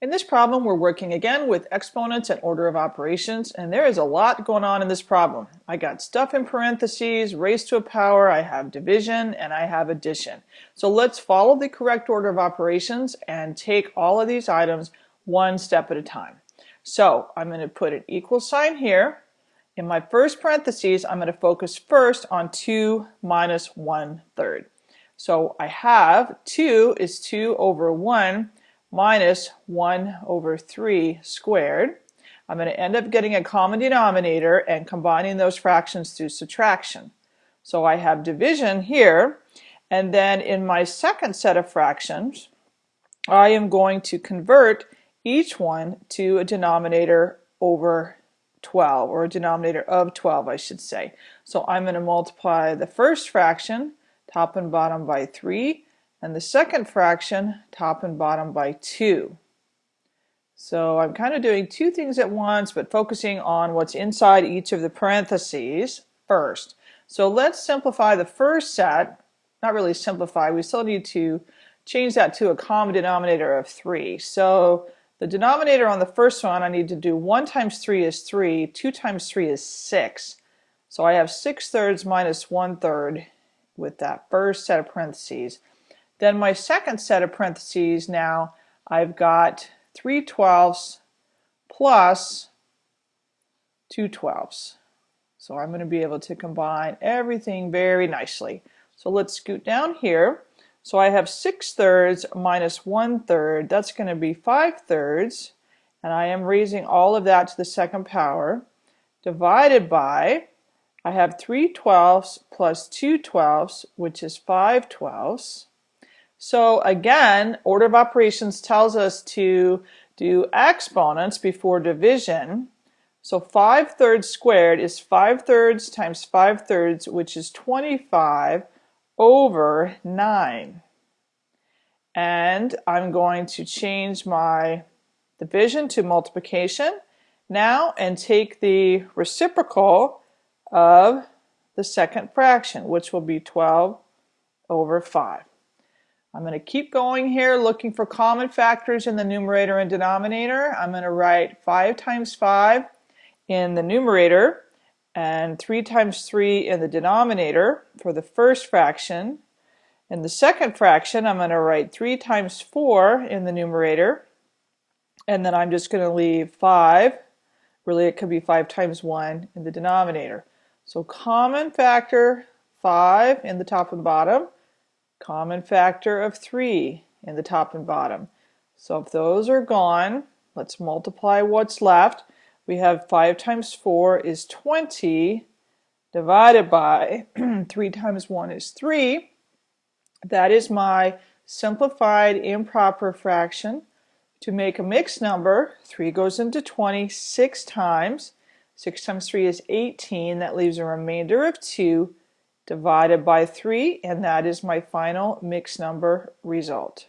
In this problem, we're working again with exponents and order of operations, and there is a lot going on in this problem. I got stuff in parentheses, raised to a power, I have division, and I have addition. So let's follow the correct order of operations and take all of these items one step at a time. So I'm going to put an equal sign here. In my first parentheses, I'm going to focus first on 2 minus 1 third. So I have 2 is 2 over 1 minus 1 over 3 squared. I'm going to end up getting a common denominator and combining those fractions through subtraction. So I have division here, and then in my second set of fractions, I am going to convert each one to a denominator over 12, or a denominator of 12, I should say. So I'm going to multiply the first fraction, top and bottom, by 3, and the second fraction top and bottom by 2. So I'm kind of doing two things at once but focusing on what's inside each of the parentheses first. So let's simplify the first set, not really simplify, we still need to change that to a common denominator of 3. So the denominator on the first one I need to do 1 times 3 is 3, 2 times 3 is 6. So I have 6 thirds minus 1 third with that first set of parentheses. Then my second set of parentheses now, I've got 3 twelfths plus 2 twelfths. So I'm going to be able to combine everything very nicely. So let's scoot down here. So I have 6 thirds minus 1 third. That's going to be 5 thirds. And I am raising all of that to the second power. Divided by, I have 3 twelfths plus 2 twelfths, which is 5 twelfths. So again, order of operations tells us to do exponents before division. So 5 thirds squared is 5 thirds times 5 thirds, which is 25 over 9. And I'm going to change my division to multiplication now and take the reciprocal of the second fraction, which will be 12 over 5. I'm going to keep going here looking for common factors in the numerator and denominator. I'm going to write 5 times 5 in the numerator and 3 times 3 in the denominator for the first fraction. In the second fraction, I'm going to write 3 times 4 in the numerator, and then I'm just going to leave 5, really it could be 5 times 1 in the denominator. So common factor 5 in the top and bottom, common factor of 3 in the top and bottom. So if those are gone, let's multiply what's left. We have 5 times 4 is 20 divided by 3 times 1 is 3. That is my simplified improper fraction. To make a mixed number, 3 goes into 20 six times. 6 times 3 is 18. That leaves a remainder of 2 divided by 3, and that is my final mixed number result.